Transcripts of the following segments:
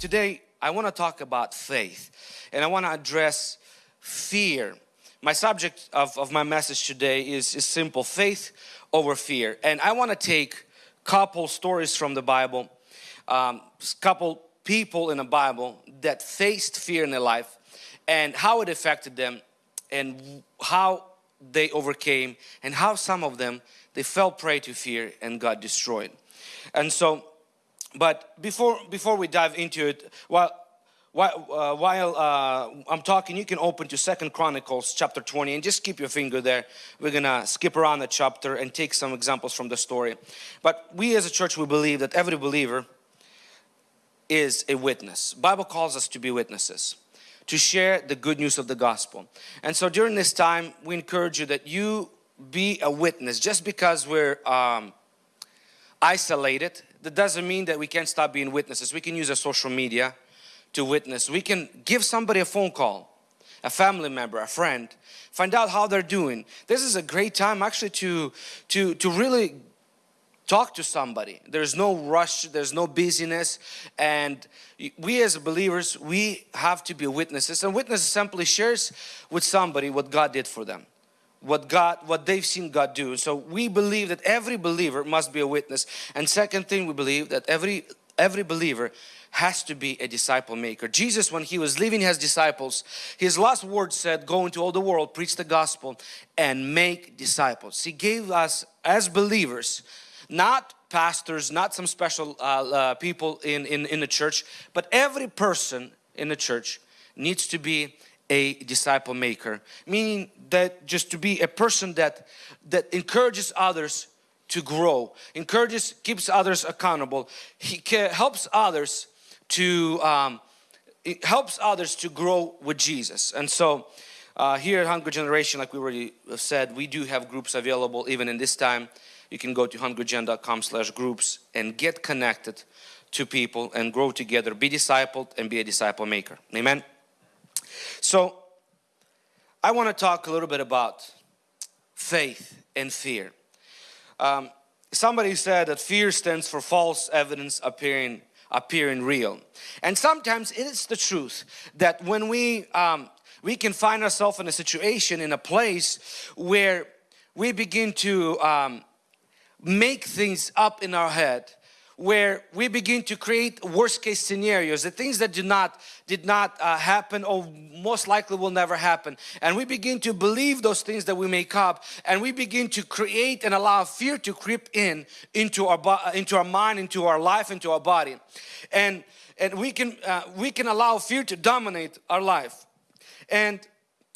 today I want to talk about faith and I want to address fear. My subject of, of my message today is, is simple faith over fear. And I want to take couple stories from the Bible, um, couple people in the Bible that faced fear in their life and how it affected them and how they overcame and how some of them they fell prey to fear and got destroyed. And so but before before we dive into it, while while, uh, while uh, I'm talking, you can open to Second Chronicles chapter 20 and just keep your finger there. We're gonna skip around the chapter and take some examples from the story. But we as a church, we believe that every believer is a witness. Bible calls us to be witnesses, to share the good news of the gospel. And so during this time, we encourage you that you be a witness. Just because we're um, isolated that doesn't mean that we can't stop being witnesses. We can use our social media to witness. We can give somebody a phone call, a family member, a friend, find out how they're doing. This is a great time actually to, to, to really talk to somebody. There's no rush, there's no busyness and we as believers, we have to be witnesses and witnesses simply shares with somebody what God did for them what God, what they've seen God do. So we believe that every believer must be a witness. And second thing, we believe that every every believer has to be a disciple maker. Jesus, when he was leaving his disciples, his last words said, go into all the world, preach the gospel and make disciples. He gave us as believers, not pastors, not some special uh, uh, people in, in, in the church, but every person in the church needs to be a disciple maker meaning that just to be a person that that encourages others to grow encourages keeps others accountable. He helps others to um, it helps others to grow with Jesus. And so uh, here at Hungry Generation like we already said we do have groups available even in this time. You can go to hungrygen.com slash groups and get connected to people and grow together be discipled and be a disciple maker. Amen so I want to talk a little bit about faith and fear. Um, somebody said that fear stands for false evidence appearing appearing real and sometimes it is the truth that when we um, we can find ourselves in a situation in a place where we begin to um, make things up in our head where we begin to create worst case scenarios the things that did not did not uh, happen or most likely will never happen. And we begin to believe those things that we make up and we begin to create and allow fear to creep in into our into our mind into our life into our body. And and we can uh, we can allow fear to dominate our life. And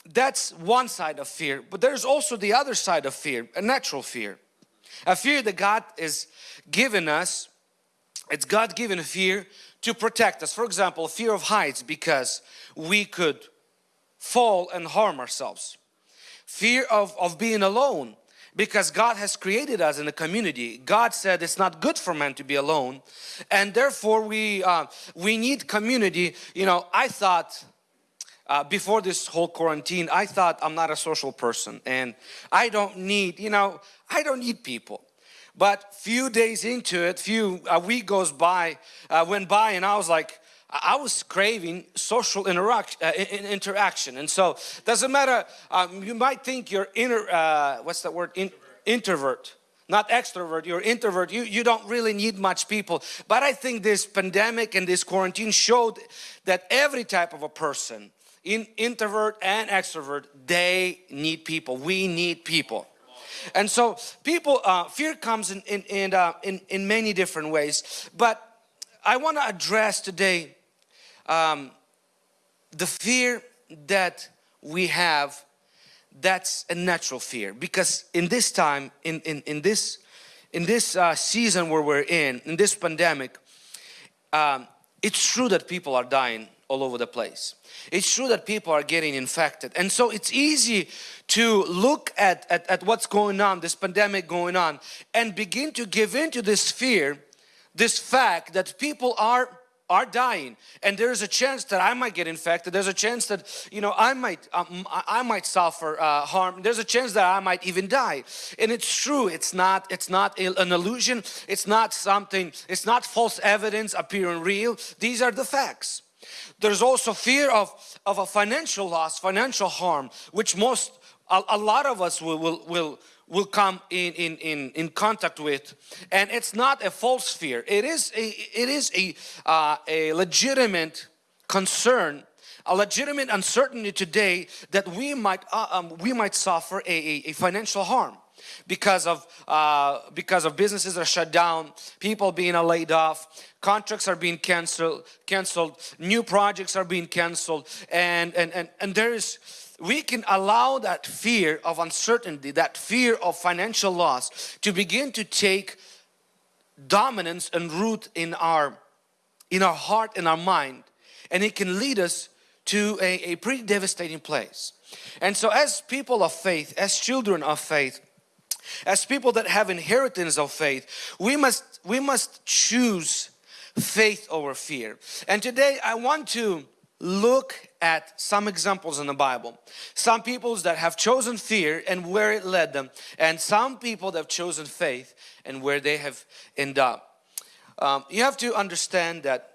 that's one side of fear but there's also the other side of fear a natural fear. A fear that God is given us it's God-given fear to protect us. For example, fear of heights because we could fall and harm ourselves. Fear of, of being alone because God has created us in a community. God said it's not good for man to be alone and therefore we uh, we need community. You know, I thought uh, before this whole quarantine, I thought I'm not a social person and I don't need, you know, I don't need people. But few days into it, few a week goes by, uh, went by, and I was like, I was craving social interaction, uh, interaction. and so doesn't matter. Um, you might think you're inner, uh, what's that word? In, introvert, not extrovert. You're introvert. You you don't really need much people. But I think this pandemic and this quarantine showed that every type of a person, in introvert and extrovert, they need people. We need people. And so people, uh, fear comes in, in, in, uh, in, in, many different ways. But I want to address today um, the fear that we have that's a natural fear because in this time in in, in this in this uh, season where we're in in this pandemic um, it's true that people are dying all over the place. It's true that people are getting infected. And so it's easy to look at, at, at what's going on, this pandemic going on and begin to give into this fear, this fact that people are are dying. And there's a chance that I might get infected. There's a chance that you know I might um, I might suffer uh, harm. There's a chance that I might even die. And it's true. It's not it's not an illusion. It's not something it's not false evidence appearing real. These are the facts there's also fear of of a financial loss financial harm which most a, a lot of us will will, will will come in, in, in, in contact with. And it's not a false fear. It is a it is a uh, a legitimate concern a legitimate uncertainty today that we might uh, um, we might suffer a, a, a financial harm because of uh, because of businesses are shut down people being laid off contracts are being canceled canceled new projects are being canceled and and and, and there is we can allow that fear of uncertainty, that fear of financial loss to begin to take dominance and root in our, in our heart and our mind. And it can lead us to a, a pretty devastating place. And so as people of faith, as children of faith, as people that have inheritance of faith, we must, we must choose faith over fear. And today I want to look at some examples in the Bible. Some peoples that have chosen fear and where it led them and some people that have chosen faith and where they have ended up. Um, you have to understand that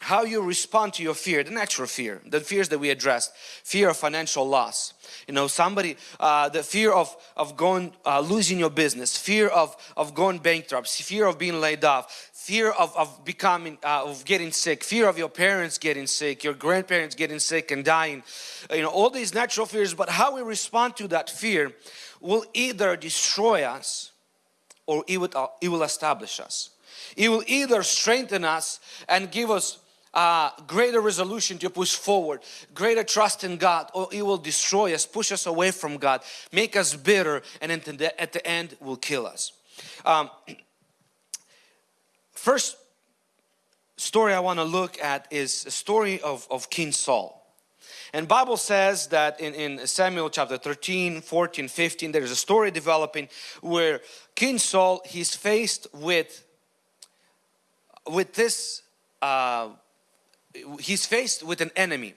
how you respond to your fear, the natural fear, the fears that we addressed, fear of financial loss. You know, somebody, uh, the fear of, of going, uh, losing your business, fear of, of going bankrupt, fear of being laid off, fear of, of becoming, uh, of getting sick, fear of your parents getting sick, your grandparents getting sick and dying, you know, all these natural fears, but how we respond to that fear will either destroy us or it will, uh, it will establish us. It will either strengthen us and give us uh, greater resolution to push forward, greater trust in God, or it will destroy us, push us away from God, make us bitter, and at the end will kill us. Um, First story I want to look at is a story of, of King Saul. And Bible says that in, in Samuel chapter 13, 14, 15, there's a story developing where King Saul, he's faced with, with this, uh, he's faced with an enemy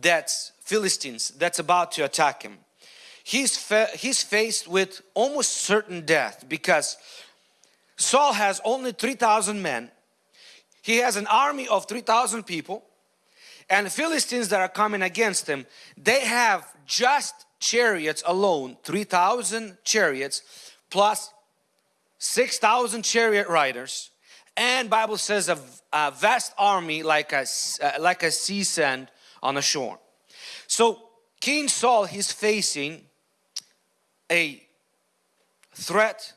that's Philistines that's about to attack him. He's, he's faced with almost certain death because Saul has only 3,000 men. He has an army of 3,000 people and Philistines that are coming against him, they have just chariots alone, 3,000 chariots plus 6,000 chariot riders and Bible says a, a vast army like a, uh, like a sea sand on a shore. So King Saul he's facing a threat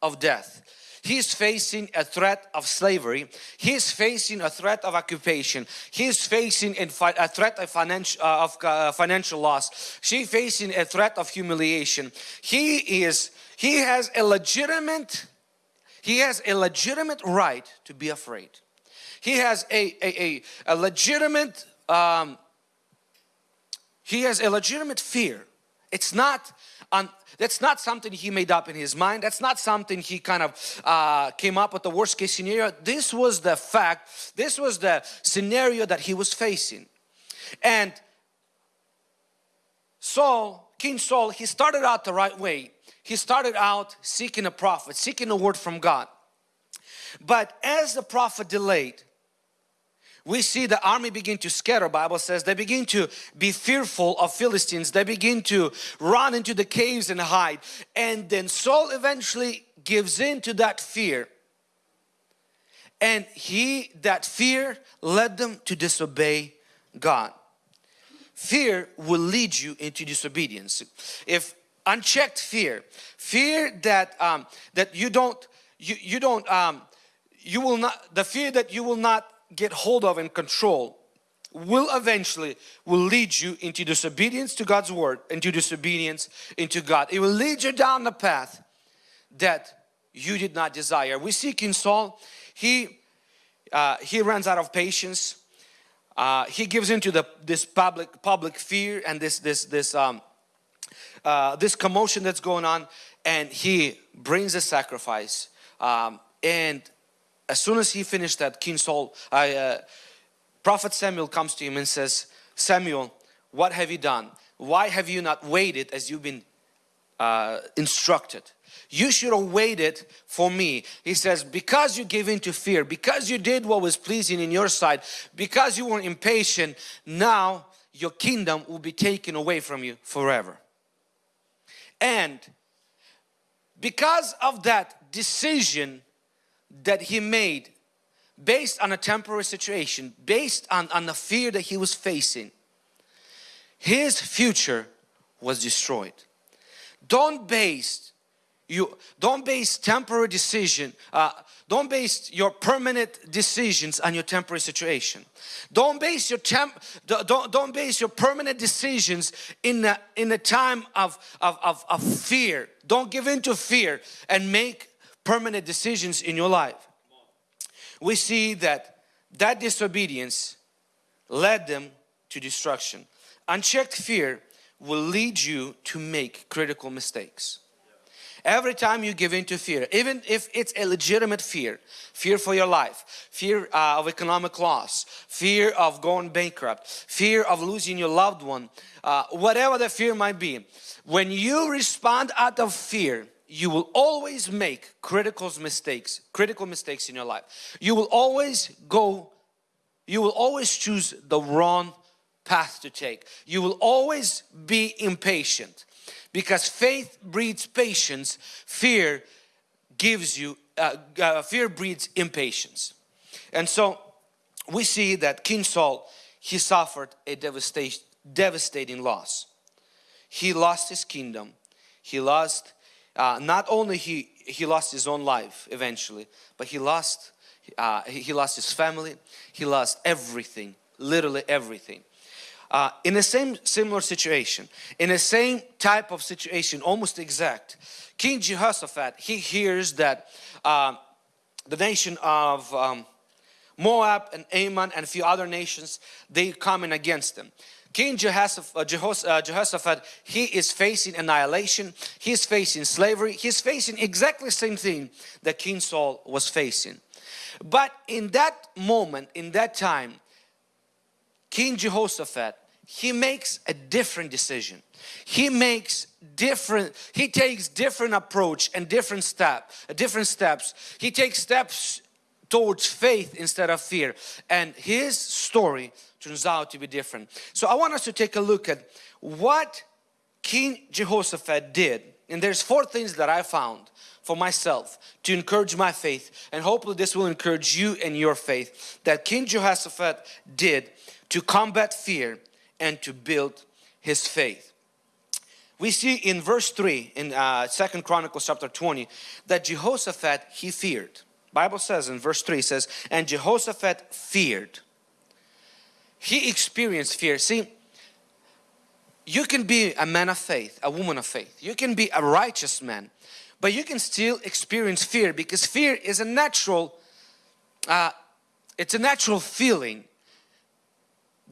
of death He's facing a threat of slavery. He's facing a threat of occupation. He's facing a threat of financial, uh, of, uh, financial loss. She's facing a threat of humiliation. He is, he has a legitimate, he has a legitimate right to be afraid. He has a, a, a, a legitimate, um, he has a legitimate fear. It's not on that's not something he made up in his mind. That's not something he kind of uh, came up with the worst case scenario. This was the fact. This was the scenario that he was facing. And Saul, King Saul, he started out the right way. He started out seeking a prophet, seeking a word from God. But as the prophet delayed, we see the army begin to scatter. Bible says they begin to be fearful of Philistines. They begin to run into the caves and hide. And then Saul eventually gives in to that fear. And he that fear led them to disobey God. Fear will lead you into disobedience. If unchecked fear. Fear that um, that you don't you, you don't um, you will not the fear that you will not get hold of and control will eventually will lead you into disobedience to God's word into disobedience into God. It will lead you down the path that you did not desire. We see King Saul. He uh, he runs out of patience. Uh, he gives into the this public public fear and this this this um, uh, this commotion that's going on and he brings a sacrifice um, and as soon as he finished that, King Saul, I, uh, Prophet Samuel comes to him and says, Samuel, what have you done? Why have you not waited as you've been uh, instructed? You should have waited for me. He says, because you gave in to fear, because you did what was pleasing in your sight, because you were impatient, now your kingdom will be taken away from you forever. And because of that decision that he made based on a temporary situation, based on, on the fear that he was facing, his future was destroyed. Don't base you don't base temporary decision uh, don't base your permanent decisions on your temporary situation. Don't base your temp don't, don't base your permanent decisions in a, in a time of, of, of, of fear. Don't give in to fear and make permanent decisions in your life. We see that that disobedience led them to destruction. Unchecked fear will lead you to make critical mistakes Every time you give in to fear, even if it's a legitimate fear, fear for your life, fear uh, of economic loss, fear of going bankrupt, fear of losing your loved one, uh, whatever the fear might be, when you respond out of fear, you will always make critical mistakes, critical mistakes in your life. You will always go, you will always choose the wrong path to take. You will always be impatient because faith breeds patience fear gives you uh, uh, fear breeds impatience. And so we see that King Saul he suffered a devastation devastating loss. He lost his kingdom. He lost uh, not only he he lost his own life eventually but he lost uh, he lost his family. He lost everything literally everything uh, in the same similar situation, in the same type of situation, almost exact, King Jehoshaphat, he hears that uh, the nation of um, Moab and Ammon and a few other nations, they coming against them. King Jehoshaphat, uh, uh, Jehoshaphat, he is facing annihilation, he's facing slavery, he's facing exactly the same thing that King Saul was facing. But in that moment, in that time, King Jehoshaphat, he makes a different decision. He makes different he takes different approach and different step different steps. He takes steps towards faith instead of fear. And his story turns out to be different. So i want us to take a look at what king jehoshaphat did. And there's four things that i found for myself to encourage my faith. And hopefully this will encourage you and your faith that king jehoshaphat did to combat fear and to build his faith. We see in verse 3 in uh, Second Chronicles chapter 20 that Jehoshaphat he feared. Bible says in verse 3 says and Jehoshaphat feared. He experienced fear. See you can be a man of faith, a woman of faith. You can be a righteous man but you can still experience fear because fear is a natural uh, it's a natural feeling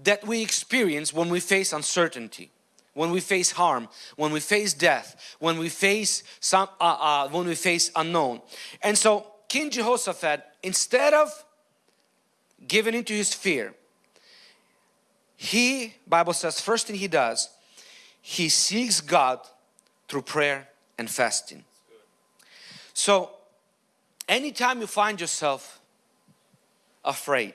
that we experience when we face uncertainty when we face harm when we face death when we face some uh, uh, when we face unknown. And so king jehoshaphat instead of giving into his fear he bible says first thing he does he seeks god through prayer and fasting. So anytime you find yourself afraid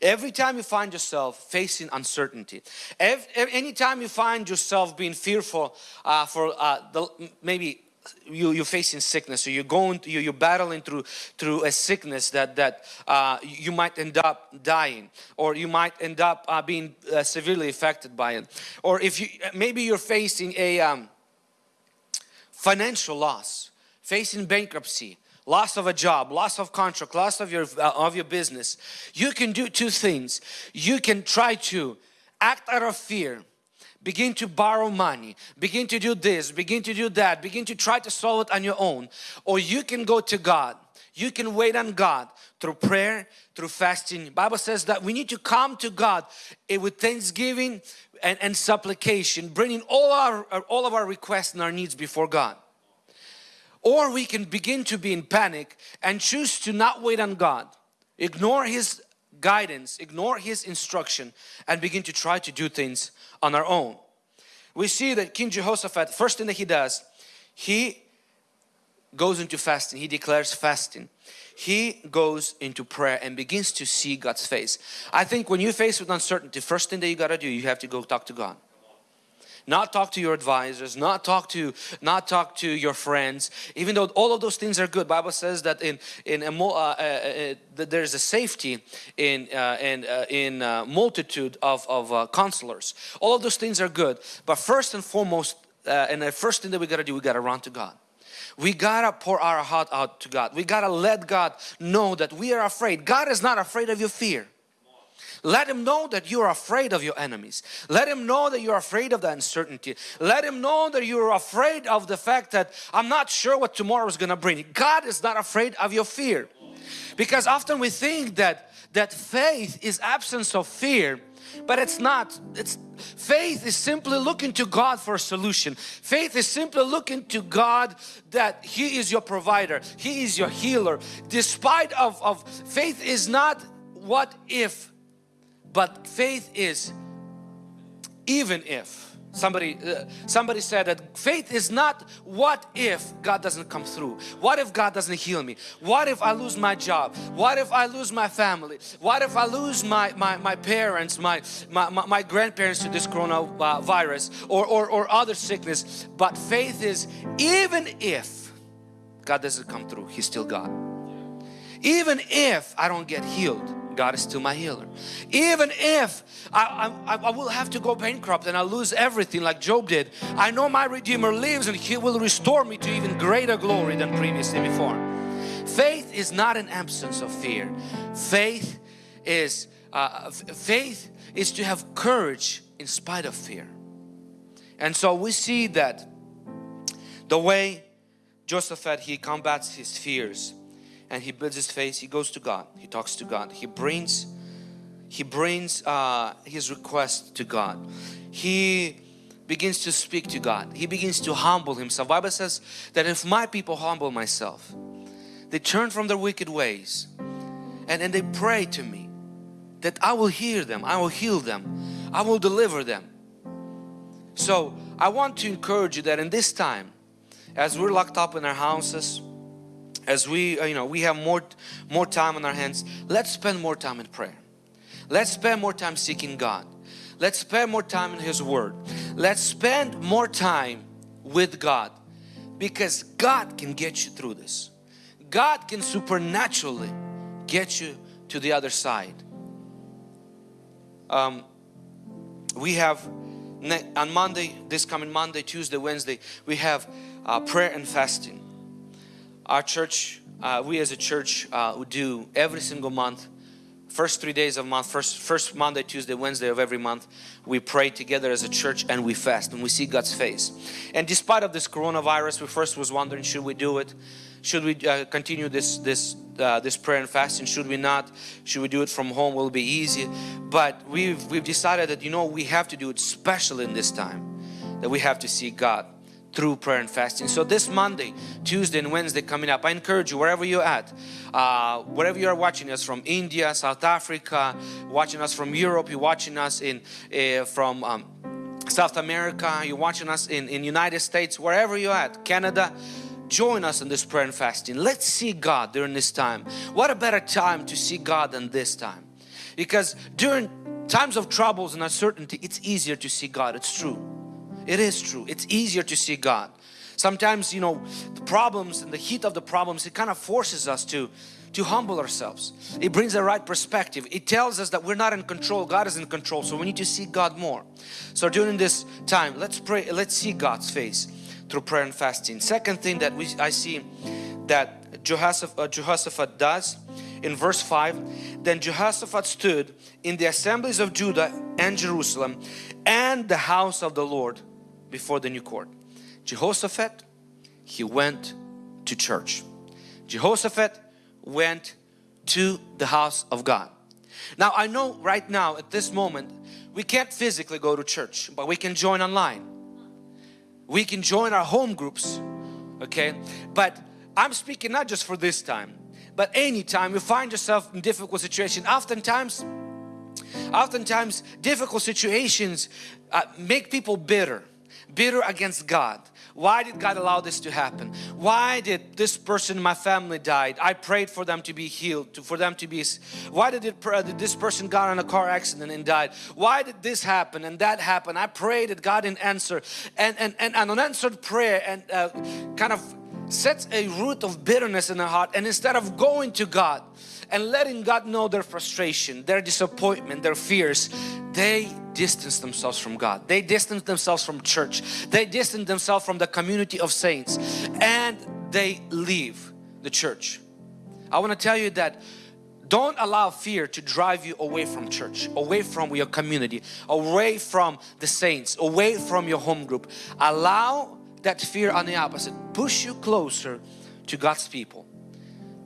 Every time you find yourself facing uncertainty, every, anytime you find yourself being fearful uh, for uh, the, maybe you, you're facing sickness or you're going you, you're battling through through a sickness that that uh, you might end up dying or you might end up uh, being uh, severely affected by it. Or if you maybe you're facing a um, financial loss facing bankruptcy loss of a job, loss of contract, loss of your, uh, of your business, you can do two things. You can try to act out of fear, begin to borrow money, begin to do this, begin to do that, begin to try to solve it on your own. Or you can go to God. You can wait on God through prayer, through fasting. Bible says that we need to come to God eh, with thanksgiving and, and supplication, bringing all our all of our requests and our needs before God or we can begin to be in panic and choose to not wait on God, ignore His guidance, ignore His instruction and begin to try to do things on our own. We see that King Jehoshaphat, first thing that he does, he goes into fasting, he declares fasting. He goes into prayer and begins to see God's face. I think when you face with uncertainty, first thing that you got to do, you have to go talk to God not talk to your advisors, not talk to not talk to your friends. Even though all of those things are good, Bible says that in in a, uh, uh, uh, there's a safety in uh, in uh, in uh, multitude of of counselors. All of those things are good, but first and foremost, and the first thing that we got to do, we got to run to God. We gotta pour our heart out to God. We gotta let God know that we are afraid. God is not afraid of your fear. Let him know that you are afraid of your enemies. Let him know that you're afraid of the uncertainty. Let him know that you're afraid of the fact that I'm not sure what tomorrow is going to bring. God is not afraid of your fear. Because often we think that, that faith is absence of fear but it's not it's faith is simply looking to God for a solution faith is simply looking to God that He is your provider He is your healer despite of, of faith is not what if but faith is even if somebody uh, somebody said that faith is not what if God doesn't come through. What if God doesn't heal me? What if I lose my job? What if I lose my family? What if I lose my my, my parents my, my, my grandparents to this coronavirus or, or or other sickness? But faith is even if God doesn't come through He's still God. Even if I don't get healed God is still my healer. Even if I, I, I, will have to go bankrupt and I lose everything like Job did, I know my Redeemer lives and He will restore me to even greater glory than previously before. Faith is not an absence of fear. Faith is uh, faith is to have courage in spite of fear. And so we see that the way Jehoshaphat he combats his fears and he builds his face he goes to God. He talks to God. He brings he brings uh, his request to God. He begins to speak to God. He begins to humble himself. Bible says that if my people humble myself they turn from their wicked ways and then they pray to me that I will hear them I will heal them I will deliver them. So I want to encourage you that in this time as we're locked up in our houses as we uh, you know we have more more time on our hands let's spend more time in prayer. Let's spend more time seeking God. Let's spend more time in His Word. Let's spend more time with God because God can get you through this. God can supernaturally get you to the other side. Um, we have on Monday this coming Monday Tuesday Wednesday we have uh, prayer and fasting our church, uh, we as a church uh, do every single month, first three days of month, first, first Monday, Tuesday, Wednesday of every month, we pray together as a church and we fast and we see God's face. And despite of this coronavirus, we first was wondering, should we do it? Should we uh, continue this this uh, this prayer and fasting? Should we not? Should we do it from home? Will it be easy? But we've we've decided that you know we have to do it, especially in this time, that we have to see God through prayer and fasting. So this Monday, Tuesday and Wednesday coming up, I encourage you wherever you're at, uh, wherever you are watching us from India, South Africa, watching us from Europe, you're watching us in uh, from um, South America, you're watching us in, in United States, wherever you're at, Canada, join us in this prayer and fasting. Let's see God during this time. What a better time to see God than this time. Because during times of troubles and uncertainty, it's easier to see God. It's true. It is true. It's easier to see God. Sometimes, you know, the problems and the heat of the problems, it kind of forces us to to humble ourselves. It brings the right perspective. It tells us that we're not in control. God is in control. So we need to see God more. So during this time, let's pray. Let's see God's face through prayer and fasting. Second thing that we I see that Jehoshaphat, uh, Jehoshaphat does in verse 5 then Jehoshaphat stood in the assemblies of Judah and Jerusalem and the house of the Lord before the new court. Jehoshaphat, he went to church. Jehoshaphat went to the house of God. Now I know right now at this moment we can't physically go to church but we can join online. We can join our home groups okay but I'm speaking not just for this time but anytime you find yourself in difficult situation oftentimes oftentimes difficult situations uh, make people bitter bitter against God why did God allow this to happen? Why did this person in my family died? I prayed for them to be healed, to, for them to be. Why did, it, did this person got in a car accident and died? Why did this happen and that happen? I prayed that God didn't answer, and and and an unanswered prayer and uh, kind of sets a root of bitterness in the heart. And instead of going to God and letting God know their frustration, their disappointment, their fears, they distance themselves from God. They distance themselves from church. They distance themselves from the community of saints and they leave the church. I want to tell you that don't allow fear to drive you away from church, away from your community, away from the saints, away from your home group. Allow that fear on the opposite, push you closer to God's people.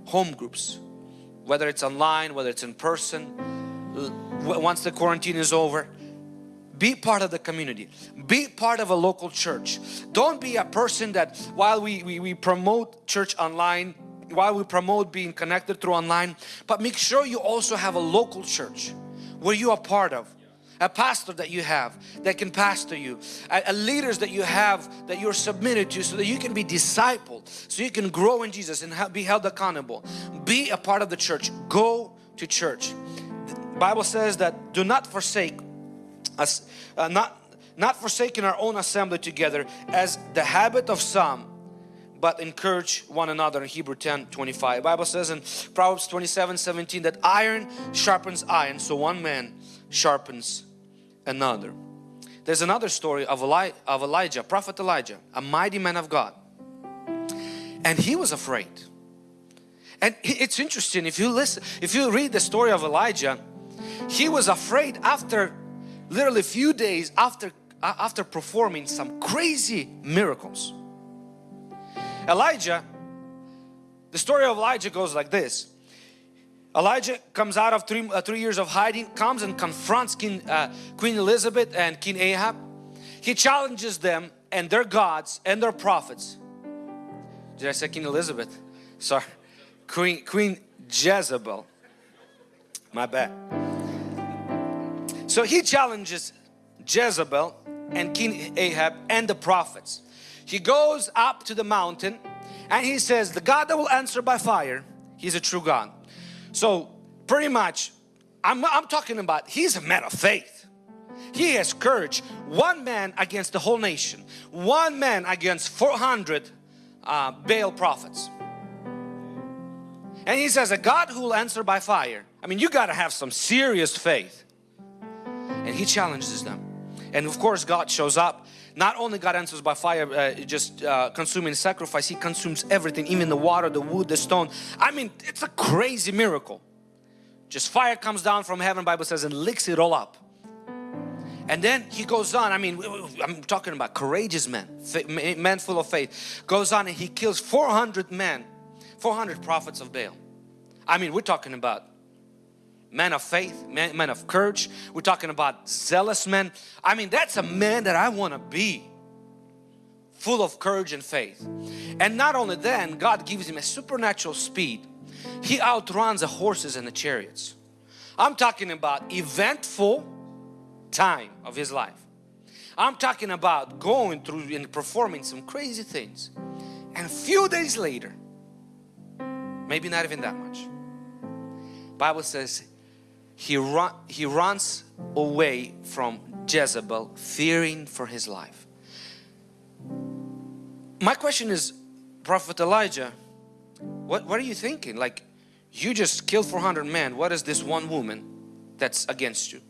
Home groups, whether it's online, whether it's in person, once the quarantine is over, be part of the community. Be part of a local church. Don't be a person that while we, we, we promote church online while we promote being connected through online but make sure you also have a local church where you are part of a pastor that you have that can pastor you a, a, leaders that you have that you're submitted to so that you can be discipled so you can grow in Jesus and be held accountable. Be a part of the church. Go to church. The Bible says that do not forsake us uh, not not forsaking our own assembly together as the habit of some but encourage one another in Hebrew 10 25 Bible says in Proverbs 27 17 that iron sharpens iron so one man sharpens another. There's another story of, Eli of Elijah prophet Elijah a mighty man of God. And he was afraid. And it's interesting if you listen if you read the story of Elijah he was afraid after literally a few days after uh, after performing some crazy miracles. Elijah the story of Elijah goes like this Elijah comes out of three, uh, three years of hiding comes and confronts King, uh, Queen Elizabeth and King Ahab. He challenges them and their gods and their prophets. Did I say King Elizabeth? Sorry. Queen Queen Jezebel. My bad. So he challenges Jezebel and King Ahab and the prophets. He goes up to the mountain and he says, the God that will answer by fire, He's a true God. So pretty much, I'm, I'm talking about, he's a man of faith. He has courage. One man against the whole nation. One man against 400 uh, Baal prophets. And he says, a God who will answer by fire. I mean, you got to have some serious faith and he challenges them and of course God shows up not only God answers by fire uh, just uh, consuming sacrifice he consumes everything even the water the wood the stone. I mean it's a crazy miracle. Just fire comes down from heaven Bible says and licks it all up. And then he goes on I mean I'm talking about courageous men men full of faith. Goes on and he kills 400 men 400 prophets of Baal. I mean we're talking about man of faith, man, man of courage. We're talking about zealous men. I mean, that's a man that I want to be. Full of courage and faith. And not only then, God gives him a supernatural speed. He outruns the horses and the chariots. I'm talking about eventful time of his life. I'm talking about going through and performing some crazy things. And a few days later, maybe not even that much, Bible says he, he runs away from Jezebel fearing for his life. My question is, Prophet Elijah, what, what are you thinking? Like, you just killed 400 men. What is this one woman that's against you?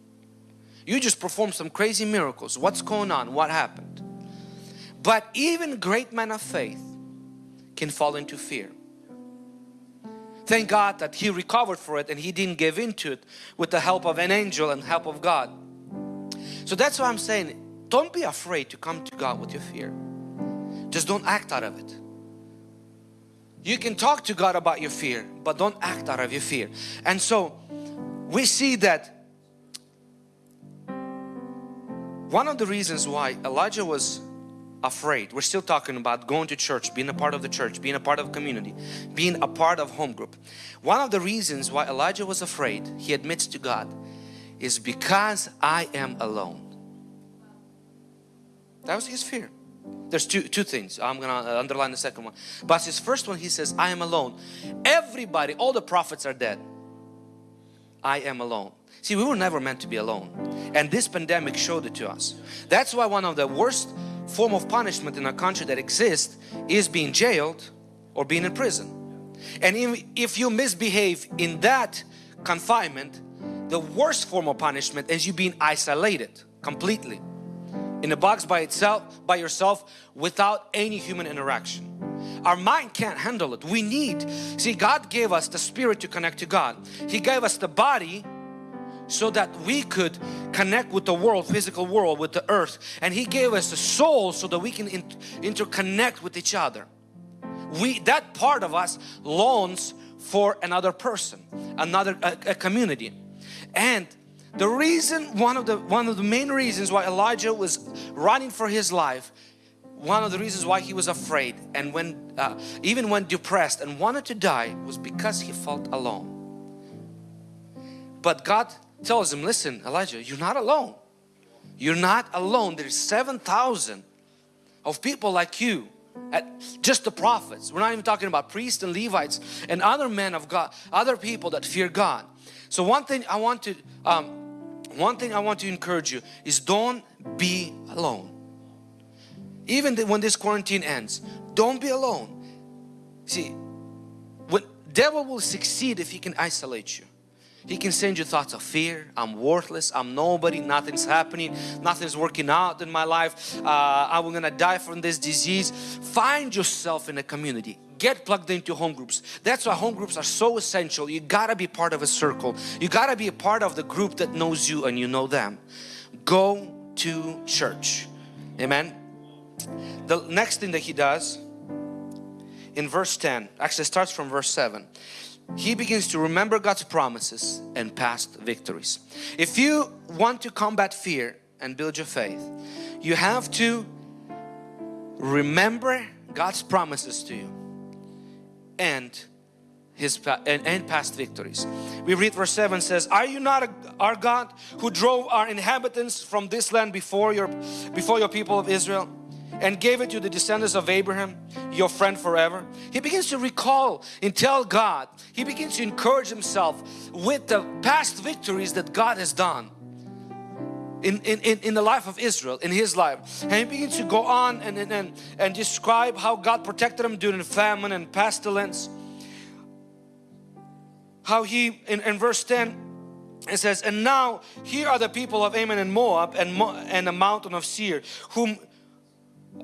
You just performed some crazy miracles. What's going on? What happened? But even great men of faith can fall into fear. Thank God that he recovered for it and he didn't give into it with the help of an angel and help of God. So that's why I'm saying don't be afraid to come to God with your fear. Just don't act out of it. You can talk to God about your fear but don't act out of your fear. And so we see that one of the reasons why Elijah was afraid. We're still talking about going to church, being a part of the church, being a part of community, being a part of home group. One of the reasons why Elijah was afraid, he admits to God, is because I am alone. That was his fear. There's two, two things. I'm going to uh, underline the second one. But his first one, he says, I am alone. Everybody, all the prophets are dead. I am alone. See, we were never meant to be alone. And this pandemic showed it to us. That's why one of the worst form of punishment in our country that exists is being jailed or being in prison. And if you misbehave in that confinement, the worst form of punishment is you being isolated completely in a box by itself, by yourself, without any human interaction. Our mind can't handle it. We need, see God gave us the spirit to connect to God. He gave us the body so that we could connect with the world, physical world, with the earth. And He gave us a soul so that we can interconnect with each other. We, that part of us longs for another person, another a, a community. And the reason, one of the one of the main reasons why Elijah was running for his life, one of the reasons why he was afraid and when uh, even when depressed and wanted to die was because he felt alone. But God tells him, listen Elijah, you're not alone. You're not alone. There's 7,000 of people like you at just the prophets. We're not even talking about priests and Levites and other men of God, other people that fear God. So one thing I want to, um, one thing I want to encourage you is don't be alone. Even when this quarantine ends, don't be alone. See, when devil will succeed if he can isolate you. He can send you thoughts of fear, I'm worthless, I'm nobody, nothing's happening, nothing's working out in my life, uh, I'm gonna die from this disease. Find yourself in a community. Get plugged into home groups. That's why home groups are so essential. You gotta be part of a circle. You gotta be a part of the group that knows you and you know them. Go to church. Amen. The next thing that he does in verse 10, actually starts from verse 7 he begins to remember God's promises and past victories. If you want to combat fear and build your faith, you have to remember God's promises to you and his and, and past victories. We read verse 7 says, Are you not a, our God who drove our inhabitants from this land before your before your people of Israel? And gave it to the descendants of Abraham, your friend forever. He begins to recall and tell God, he begins to encourage himself with the past victories that God has done. In, in, in the life of Israel, in his life. And he begins to go on and, and, and describe how God protected him during famine and pestilence. How he, in, in verse 10, it says, And now here are the people of Ammon and Moab and, Mo and the mountain of Seir, whom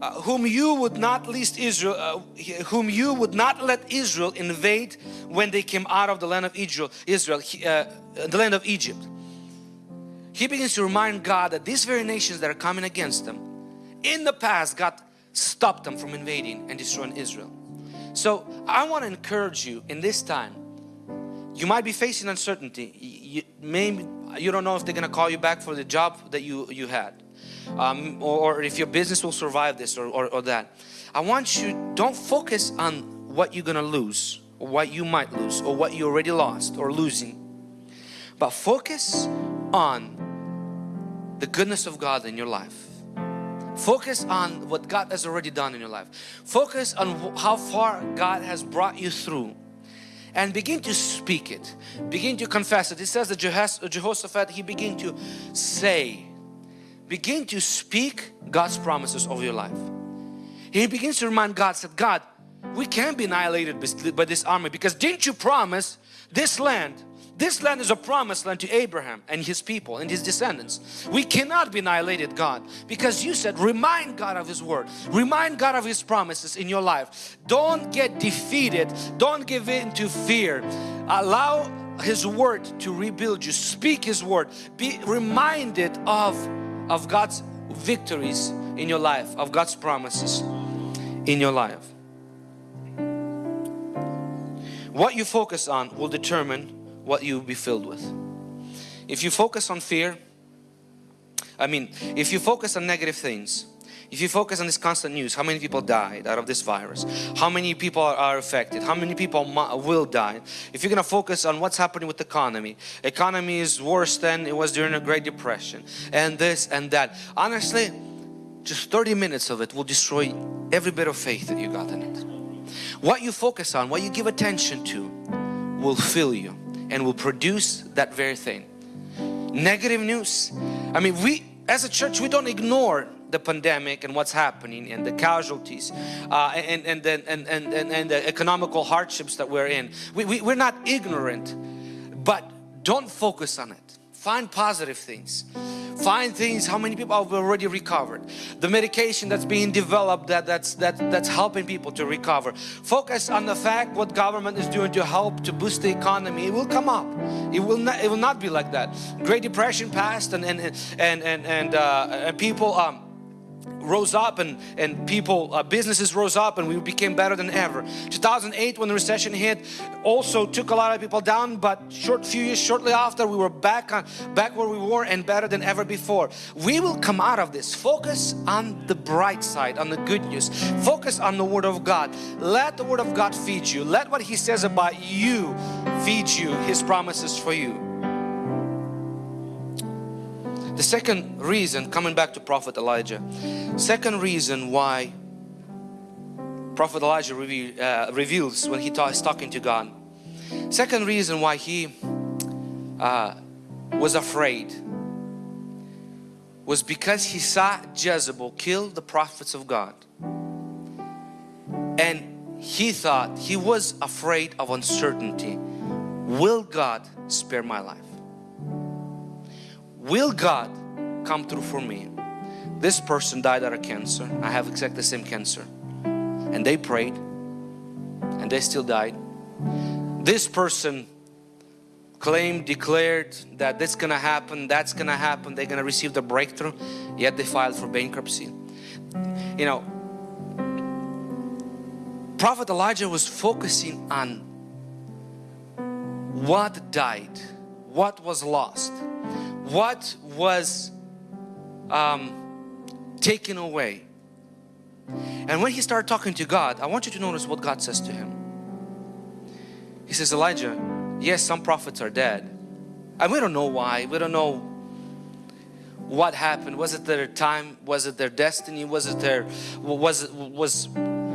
uh, whom you would not least Israel, uh, whom you would not let Israel invade when they came out of the land of Israel, Israel, uh, the land of Egypt. He begins to remind God that these very nations that are coming against them, in the past God stopped them from invading and destroying Israel. So I want to encourage you in this time. You might be facing uncertainty. You, maybe you don't know if they're going to call you back for the job that you you had um, or, or, if your business will survive this or, or, or that. I want you, don't focus on what you're gonna lose or what you might lose or what you already lost or losing. But focus on the goodness of God in your life. Focus on what God has already done in your life. Focus on how far God has brought you through and begin to speak it. Begin to confess it. It says that Jehoshaphat, he began to say begin to speak God's promises over your life. He begins to remind God, said, God, we can't be annihilated by this army because didn't you promise this land this land is a promised land to Abraham and his people and his descendants. We cannot be annihilated, God, because you said, remind God of His word, remind God of His promises in your life. Don't get defeated, don't give in to fear. Allow His word to rebuild you, speak His word, be reminded of of God's victories in your life, of God's promises in your life. What you focus on will determine what you will be filled with. If you focus on fear, I mean, if you focus on negative things, if you focus on this constant news, how many people died out of this virus? How many people are affected? How many people will die? If you're going to focus on what's happening with the economy, economy is worse than it was during the Great Depression and this and that. Honestly, just 30 minutes of it will destroy every bit of faith that you got in it. What you focus on, what you give attention to will fill you and will produce that very thing. Negative news. I mean, we as a church, we don't ignore the pandemic and what's happening and the casualties uh, and, and, and, and, and, and the economical hardships that we're in. We, we, we're not ignorant, but don't focus on it. Find positive things. Find things, how many people have already recovered. The medication that's being developed that, that's, that, that's helping people to recover. Focus on the fact what government is doing to help to boost the economy. It will come up. It will not, it will not be like that. Great Depression passed and, and, and, and, and, uh, and people um, rose up and, and people, uh, businesses rose up and we became better than ever. 2008 when the recession hit also took a lot of people down but short few years shortly after we were back on back where we were and better than ever before. We will come out of this. Focus on the bright side, on the good news. Focus on the Word of God. Let the Word of God feed you. Let what He says about you feed you His promises for you. The second reason, coming back to Prophet Elijah, second reason why Prophet Elijah reveal, uh, reveals when he is talking to God. Second reason why he uh, was afraid was because he saw Jezebel kill the prophets of God. And he thought, he was afraid of uncertainty. Will God spare my life? Will God come through for me? This person died out of cancer. I have exactly the same cancer. And they prayed and they still died. This person claimed, declared that this gonna happen, that's gonna happen, they're gonna receive the breakthrough, yet they filed for bankruptcy. You know, Prophet Elijah was focusing on what died, what was lost what was um, taken away. And when he started talking to God, I want you to notice what God says to him. He says, Elijah, yes, some prophets are dead. And we don't know why. We don't know what happened. Was it their time? Was it their destiny? Was it their, was it, was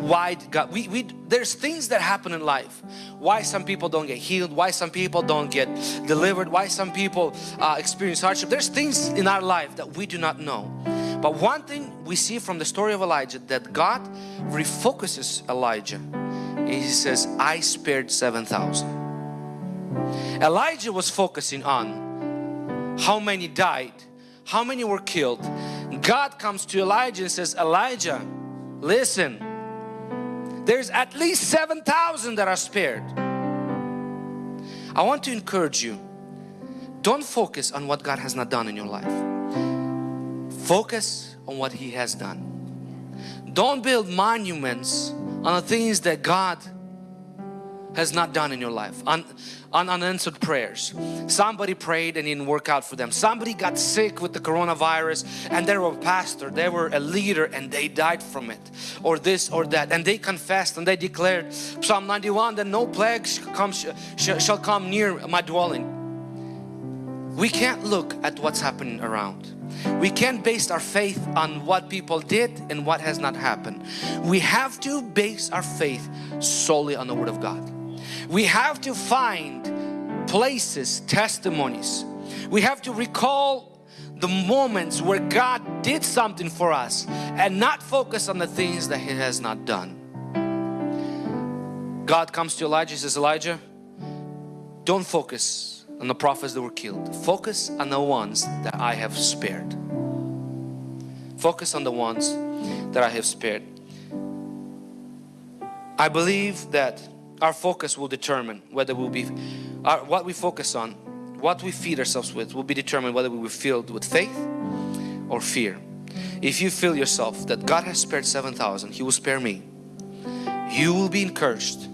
why God, we, we, there's things that happen in life. Why some people don't get healed, why some people don't get delivered, why some people uh, experience hardship. There's things in our life that we do not know. But one thing we see from the story of Elijah that God refocuses Elijah. He says, I spared 7,000. Elijah was focusing on how many died, how many were killed. God comes to Elijah and says, Elijah, listen, there's at least 7,000 that are spared. I want to encourage you, don't focus on what God has not done in your life. Focus on what He has done. Don't build monuments on the things that God has not done in your life. Un, un, unanswered prayers. Somebody prayed and didn't work out for them. Somebody got sick with the coronavirus and they were a pastor, they were a leader and they died from it. Or this or that. And they confessed and they declared Psalm 91 that no plague shall come near my dwelling. We can't look at what's happening around. We can't base our faith on what people did and what has not happened. We have to base our faith solely on the Word of God. We have to find places, testimonies. We have to recall the moments where God did something for us and not focus on the things that He has not done. God comes to Elijah says, Elijah, don't focus on the prophets that were killed. Focus on the ones that I have spared. Focus on the ones that I have spared. I believe that our focus will determine whether we'll be, our, what we focus on, what we feed ourselves with will be determined whether we will filled with faith or fear. If you feel yourself that God has spared 7,000, He will spare me. You will be encouraged.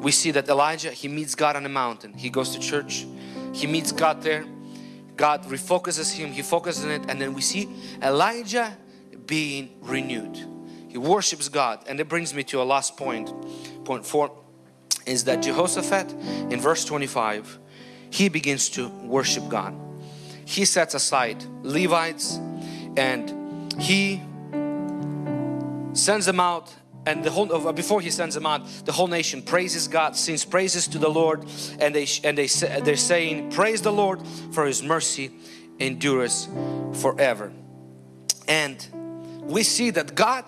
We see that Elijah, he meets God on a mountain. He goes to church. He meets God there. God refocuses him. He focuses on it. And then we see Elijah being renewed. He worships God. And it brings me to a last point. Point four is that Jehoshaphat in verse 25, he begins to worship God. He sets aside Levites and he sends them out and the whole uh, before he sends them out the whole nation praises God sings praises to the Lord and they and they they're saying praise the Lord for his mercy endures forever and we see that God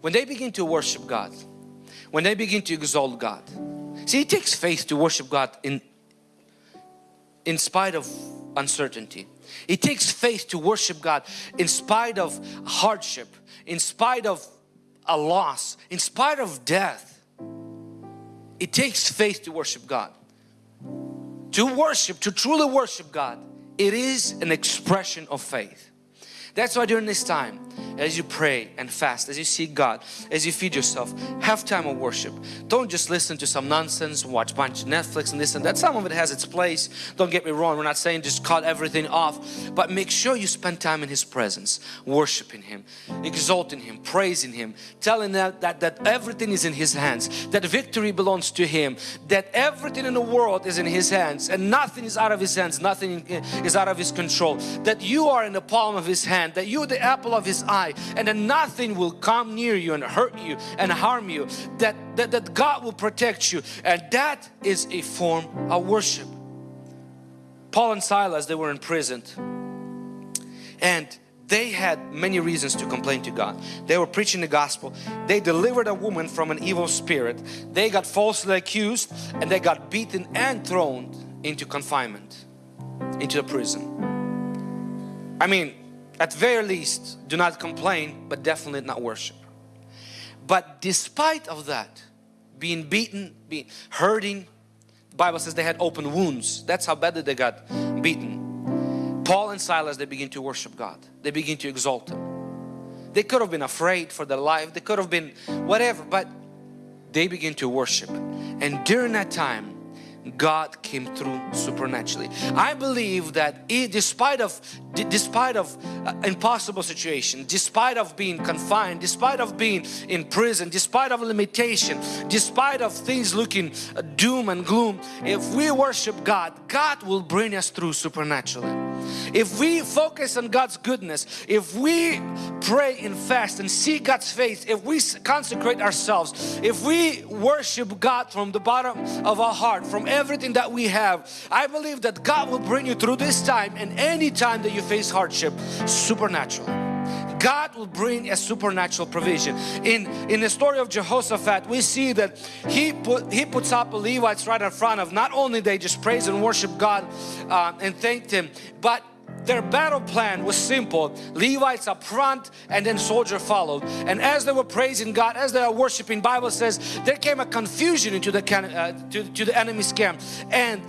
when they begin to worship God when they begin to exalt God see it takes faith to worship God in in spite of uncertainty it takes faith to worship God in spite of hardship in spite of a loss, in spite of death, it takes faith to worship God. To worship, to truly worship God, it is an expression of faith. That's why during this time, as you pray and fast, as you seek God, as you feed yourself, have time of worship. Don't just listen to some nonsense, watch a bunch of Netflix and this and that. Some of it has its place. Don't get me wrong. We're not saying just cut everything off, but make sure you spend time in His presence, worshiping Him, exalting Him, praising Him, telling that, that, that everything is in His hands, that victory belongs to Him, that everything in the world is in His hands and nothing is out of His hands, nothing is out of His control, that you are in the palm of His hand, that you are the apple of His eye, and that nothing will come near you and hurt you and harm you that, that, that God will protect you and that is a form of worship Paul and Silas they were imprisoned and they had many reasons to complain to God. They were preaching the gospel. They delivered a woman from an evil spirit. They got falsely accused and they got beaten and thrown into confinement, into the prison. I mean, at very least do not complain but definitely not worship. But despite of that being beaten being hurting the Bible says they had open wounds. That's how badly they got beaten. Paul and Silas they begin to worship God. They begin to exalt Him. They could have been afraid for their life. They could have been whatever but they begin to worship. And during that time God came through supernaturally. I believe that it, despite of despite of uh, impossible situation, despite of being confined, despite of being in prison, despite of limitation, despite of things looking uh, doom and gloom, if we worship God, God will bring us through supernaturally. If we focus on God's goodness, if we pray and fast and see God's face, if we consecrate ourselves, if we worship God from the bottom of our heart, from everything that we have, I believe that God will bring you through this time and any time that you face hardship supernaturally. God will bring a supernatural provision. In, in the story of Jehoshaphat, we see that he put he puts up the Levites right in front of not only they just praise and worship God uh, and thanked Him, but their battle plan was simple. Levites up front and then soldier followed. And as they were praising God, as they are worshiping, Bible says there came a confusion into the uh, to, to the enemy's camp. And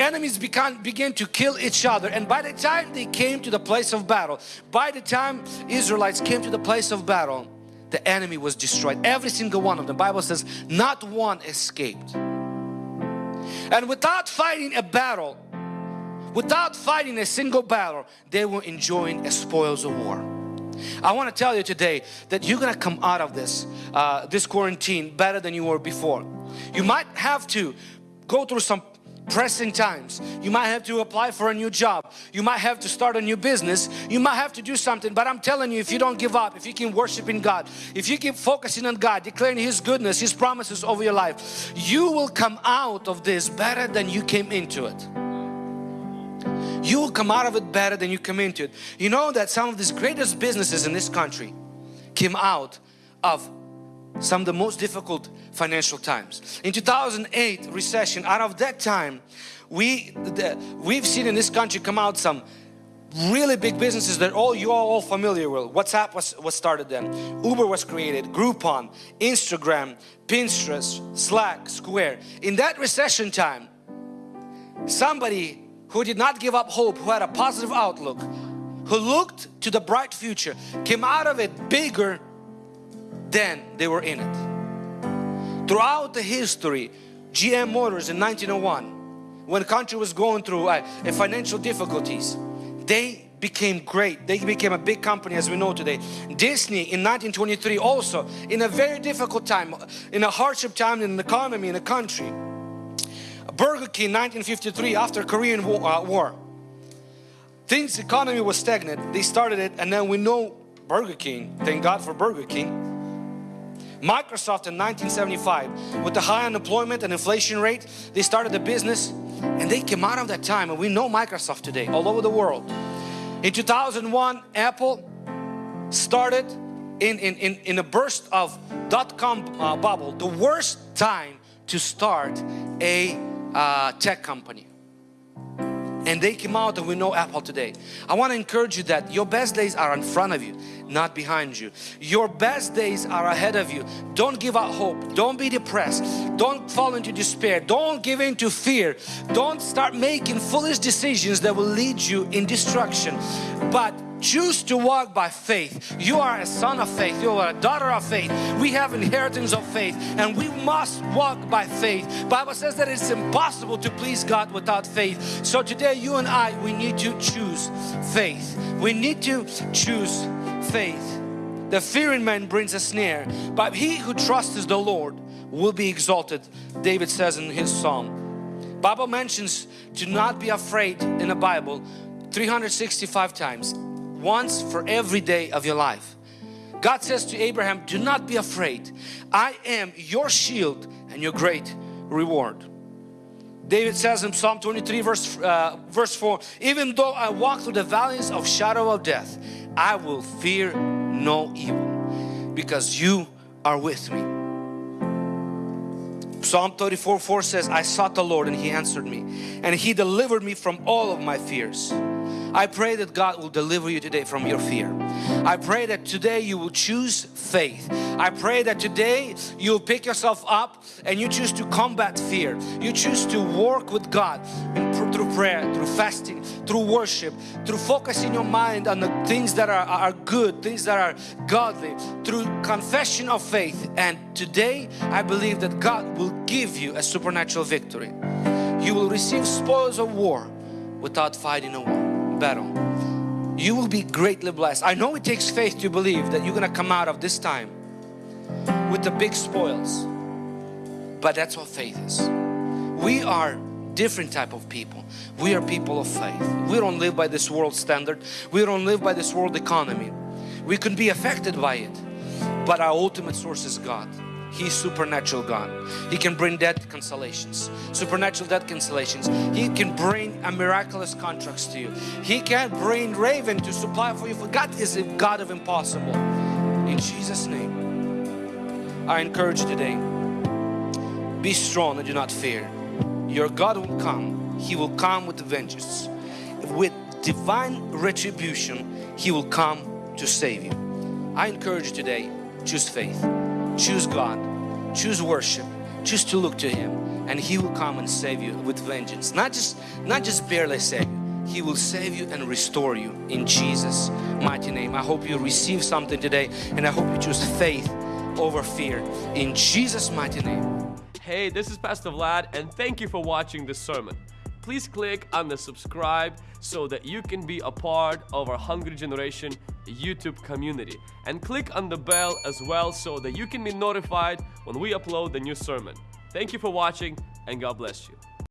enemies began, began to kill each other. And by the time they came to the place of battle by the time Israelites came to the place of battle the enemy was destroyed. Every single one of them. Bible says not one escaped. And without fighting a battle without fighting a single battle they were enjoying a spoils of war. I want to tell you today that you're gonna come out of this uh, this quarantine better than you were before. You might have to go through some pressing times. You might have to apply for a new job. You might have to start a new business. You might have to do something but I'm telling you if you don't give up if you keep worshiping God if you keep focusing on God declaring His goodness His promises over your life you will come out of this better than you came into it. You will come out of it better than you come into it. You know that some of these greatest businesses in this country came out of some of the most difficult financial times. In 2008 recession, out of that time, we, the, we've seen in this country come out some really big businesses that all you are all familiar with. WhatsApp was, was started then. Uber was created, Groupon, Instagram, Pinterest, Slack, Square. In that recession time, somebody who did not give up hope, who had a positive outlook, who looked to the bright future, came out of it bigger than they were in it. Throughout the history, GM Motors in 1901, when country was going through uh, financial difficulties, they became great. They became a big company as we know today. Disney in 1923 also in a very difficult time, in a hardship time in the economy in the country. Burger King 1953 after Korean War, uh, War. Things economy was stagnant. They started it and then we know Burger King. Thank God for Burger King. Microsoft in 1975 with the high unemployment and inflation rate they started the business and they came out of that time and we know Microsoft today all over the world. In 2001 Apple started in, in, in, in a burst of dot-com uh, bubble the worst time to start a uh, tech company and they came out and we know Apple today. I want to encourage you that your best days are in front of you, not behind you. Your best days are ahead of you. Don't give up hope. Don't be depressed. Don't fall into despair. Don't give in to fear. Don't start making foolish decisions that will lead you in destruction. But choose to walk by faith. You are a son of faith. You are a daughter of faith. We have inheritance of faith and we must walk by faith. Bible says that it's impossible to please god without faith. So today you and i we need to choose faith. We need to choose faith. The fear in man brings a snare but he who trusts the lord will be exalted david says in his psalm. Bible mentions to not be afraid in the bible 365 times once for every day of your life. God says to Abraham, do not be afraid. I am your shield and your great reward. David says in Psalm 23 verse, uh, verse 4, even though I walk through the valleys of shadow of death, I will fear no evil because you are with me. Psalm 34 4 says, I sought the Lord and He answered me and He delivered me from all of my fears. I pray that God will deliver you today from your fear. I pray that today you will choose faith. I pray that today you'll pick yourself up and you choose to combat fear. You choose to work with God through prayer, through fasting, through worship, through focusing your mind on the things that are, are good, things that are godly, through confession of faith. And today I believe that God will give you a supernatural victory. You will receive spoils of war without fighting a war battle. You will be greatly blessed. I know it takes faith to believe that you're going to come out of this time with the big spoils. But that's what faith is. We are different type of people. We are people of faith. We don't live by this world standard. We don't live by this world economy. We can be affected by it. But our ultimate source is God. He's supernatural God. He can bring debt consolations, supernatural debt consolations. He can bring a miraculous contracts to you. He can bring raven to supply for you. For God is a God of impossible. In Jesus' name, I encourage you today, be strong and do not fear. Your God will come. He will come with vengeance. With divine retribution, He will come to save you. I encourage you today, choose faith. Choose God, choose worship, choose to look to Him and He will come and save you with vengeance. Not just, not just barely save you, He will save you and restore you in Jesus mighty name. I hope you receive something today and I hope you choose faith over fear in Jesus mighty name. Hey, this is Pastor Vlad and thank you for watching this sermon please click on the subscribe so that you can be a part of our Hungry Generation YouTube community. And click on the bell as well so that you can be notified when we upload the new sermon. Thank you for watching and God bless you.